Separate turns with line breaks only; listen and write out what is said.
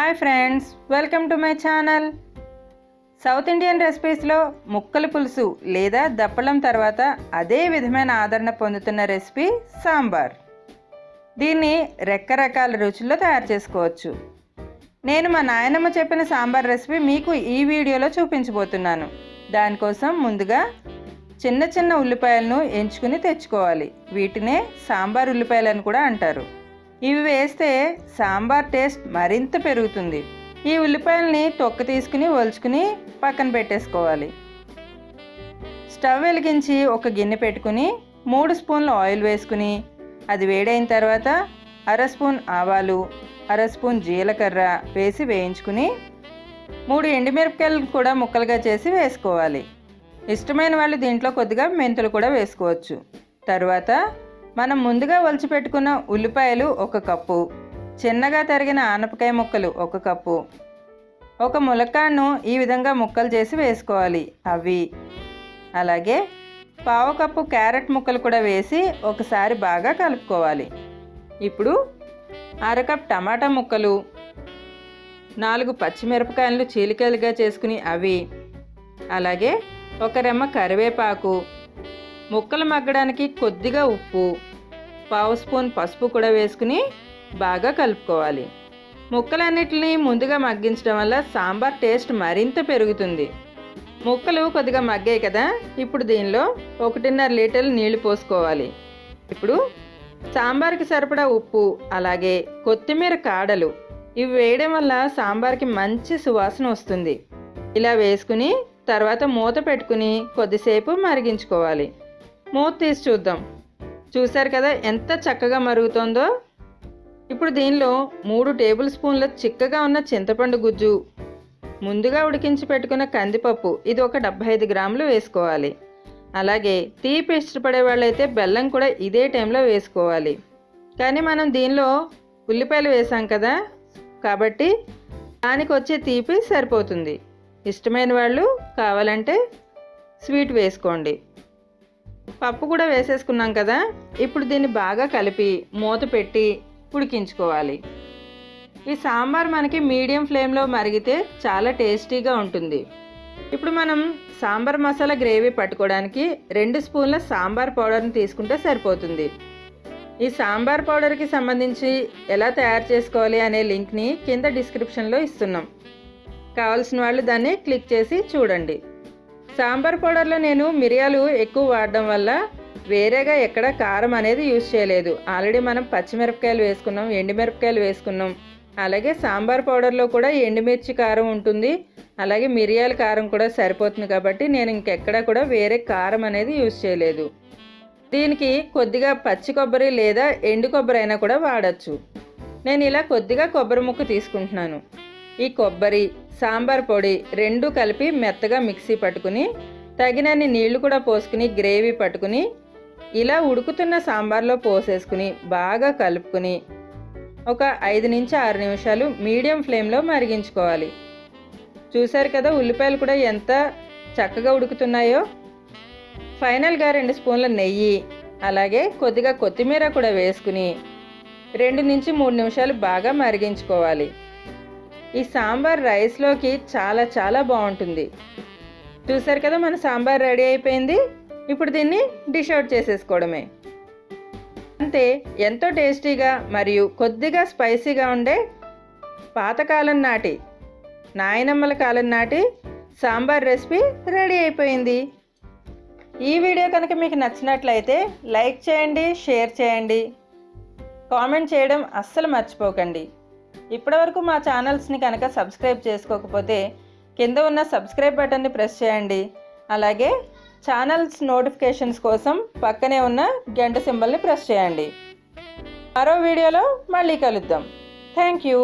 Hi friends welcome to my channel. South Indian రెసిపీస్లో ముక్కల పులుసు లేదా దప్పలం తర్వాత అదే విధమైన ఆదరణ పొందుతున్న రెసిపీ సాంబార్. దీన్ని రకరకాల రుచుల్లో తయారు చేసుకోవచ్చు. నేను మా నాయనమ్మ చెప్పిన సాంబార్ రెసిపీ మీకు ఈ వీడియోలో చూపించబోతున్నాను. దానికోసం ముందుగా చిన్న చిన్న ఉల్లిపాయలను ఎంచుకుని తెచ్చుకోవాలి. వీటినే సాంబార్ ఉల్లిపాయలని కూడా అంటారు. ఇవి వేస్తే సాంబార్ టేస్ట్ మరింత పెరుగుతుంది. ఈ ఉల్లిపాయలని తొక్క తీసుకుని ఒలుచుకుని పక్కన పెట్టేసుకోవాలి. స్టవ్ వెలిగించి ఒక గిన్నె పెట్టుకుని మూడు స్పూన్లు ఆయిల్ వేసుకుని అది వేడైన తర్వాత అర స్పూన్ ఆవాలు అర స్పూన్ జీలకర్ర వేసి వేయించుకుని మూడు ఎండుమిరపకాయలు కూడా ముక్కలుగా చేసి వేసుకోవాలి. ఇష్టమైన వాళ్ళు దీంట్లో కొద్దిగా మెంతులు కూడా వేసుకోవచ్చు. తర్వాత మనం ముందుగా ఒలిచి పెట్టుకున్న ఉల్లిపాయలు ఒక కప్పు. చిన్నగా తరిగిన ఆనపకాయ ముక్కలు ఒక కప్పు. ఒక ములక్కాడను ఈ విధంగా ముక్కలు చేసి వేసుకోవాలి. అవి. అలాగే పావు కప్పు క్యారెట్ ముక్కలు కూడా వేసి ఒకసారి బాగా కలుపుకోవాలి. ఇప్పుడు అరకప్ టమాటా ముక్కలు. నాలుగు పచ్చిమిరపకాయలు చీలికలుగా చేసుకుని అవి. అలాగే ఒక రెమ్మ కరివేపాకు. ముక్కలు మగ్గడానికి కొద్దిగా ఉప్పు పావు స్పూన్ పసుపు కూడా వేసుకుని బాగా కలుపుకోవాలి. ముక్కలన్నిటిని ముందుగా మగ్గించడం వల్ల సాంబార్ టేస్ట్ మరింత పెరుగుతుంది. ముక్కలు కొద్దిగా మగ్గాయి కదా ఇప్పుడు దీనిలో ఒకటిన్నర లీటర్లు నీళ్ళు పోసుకోవాలి. ఇప్పుడు సాంబార్కి సరిపడా ఉప్పు అలాగే కొత్తిమీర కాడలు ఇవి వేయడం వల్ల సాంబార్కి మంచి సువాసన వస్తుంది. ఇలా వేసుకుని తర్వాత మూత పెట్టుకుని కొద్దిసేపు మరిగించుకోవాలి. మూత తీసి చూద్దాం. చూశారు కదా ఎంత చక్కగా మరుగుతుందో? ఇప్పుడు దీనిలో మూడు టేబుల్ స్పూన్ల చిక్కగా ఉన్న చింతపండు గుజ్జు ముందుగా ఉడికించి పెట్టుకున్న కందిపప్పు ఇది ఒక డెబ్బై ఐదు గ్రాములు వేసుకోవాలి. అలాగే తీపి ఇష్టపడే వాళ్ళైతే బెల్లం కూడా ఇదే టైంలో వేసుకోవాలి. కానీ మనం దీనిలో ఉల్లిపాయలు వేసాం కదా? కాబట్టి దానికి వచ్చే తీపి సరిపోతుంది. ఇష్టమైన వాళ్ళు కావాలంటే స్వీట్ వేసుకోండి. పప్పు కూడా వేసేసుకున్నాం కదా ఇప్పుడు దీన్ని బాగా కలిపి మూత పెట్టి ఉడికించుకోవాలి. ఈ సాంబార్ మనకి మీడియం ఫ్లేమ్లో మరిగితే చాలా టేస్టీగా ఉంటుంది. ఇప్పుడు మనం సాంబార్ మసాలా గ్రేవీ పట్టుకోవడానికి రెండు స్పూన్ల సాంబార్ పౌడర్ని తీసుకుంటే సరిపోతుంది. ఈ సాంబార్ పౌడర్కి సంబంధించి ఎలా తయారు చేసుకోవాలి అనే లింక్ని కింద డిస్క్రిప్షన్లో ఇస్తున్నాం. కావాల్సిన వాళ్ళు దాన్ని క్లిక్ చేసి చూడండి. సాంబార్ పౌడర్లో నేను మిరియాలు ఎక్కువ వాడడం వల్ల వేరేగా ఎక్కడ కారం అనేది యూజ్ చేయలేదు. ఆల్రెడీ మనం పచ్చిమిరపకాయలు వేసుకున్నాం ఎండుమిరపకాయలు వేసుకున్నాం. అలాగే సాంబార్ పౌడర్లో కూడా ఎండుమిర్చి కారం ఉంటుంది. అలాగే మిరియాల కారం కూడా సరిపోతుంది కాబట్టి నేను ఇంకెక్కడ కూడా వేరే కారం అనేది యూజ్ చేయలేదు. దీనికి కొద్దిగా పచ్చి కొబ్బరి లేదా ఎండు కొబ్బరి అయినా కూడా వాడచ్చు. నేను ఇలా కొద్దిగా కొబ్బరి ముక్క తీసుకుంటున్నాను. ఈ కొబ్బరి సాంబార్ పొడి రెండు కలిపి మెత్తగా మిక్సీ పట్టుకుని తగినన్ని నీళ్ళు కూడా పోసుకుని గ్రేవీ పట్టుకుని ఇలా ఉడుకుతున్న సాంబార్లో పోసేసుకుని బాగా కలుపుకుని ఒక ఐదు నుంచి ఆరు నిమిషాలు మీడియం ఫ్లేమ్లో మరిగించుకోవాలి. చూశారు కదా ఉల్లిపాయలు కూడా ఎంత చక్కగా ఉడుకుతున్నాయో? ఫైనల్గా రెండు స్పూన్ల నెయ్యి అలాగే కొద్దిగా కొత్తిమీర కూడా వేసుకుని రెండు నుంచి మూడు నిమిషాలు బాగా మరిగించుకోవాలి. ఈ సాంబార్ రైస్లోకి చాలా చాలా బాగుంటుంది. చూసారు కదా మన సాంబార్ రెడీ అయిపోయింది. ఇప్పుడు దీన్ని డిష్ అవుట్ చేసేసుకోవడమే. అంతే ఎంతో టేస్టీగా మరియు కొద్దిగా స్పైసీగా ఉండే పాతకాలం నాటి నాయనమ్మల కాలం నాటి సాంబార్ రెసిపీ రెడీ అయిపోయింది. ఈ వీడియో కనుక మీకు నచ్చినట్లయితే లైక్ చేయండి షేర్ చేయండి. కామెంట్ చేయడం అస్సలు మర్చిపోకండి. ఇప్పటివరకు మా ఛానల్స్ని కనుక సబ్స్క్రైబ్ చేసుకోకపోతే కింద ఉన్న సబ్స్క్రైబ్ బటన్ని ప్రెస్ చేయండి. అలాగే ఛానల్స్ నోటిఫికేషన్స్ కోసం పక్కనే ఉన్న గంట సింబల్ని ప్రెస్ చేయండి. మరో వీడియోలో మళ్ళీ కలుద్దాం. Thank you.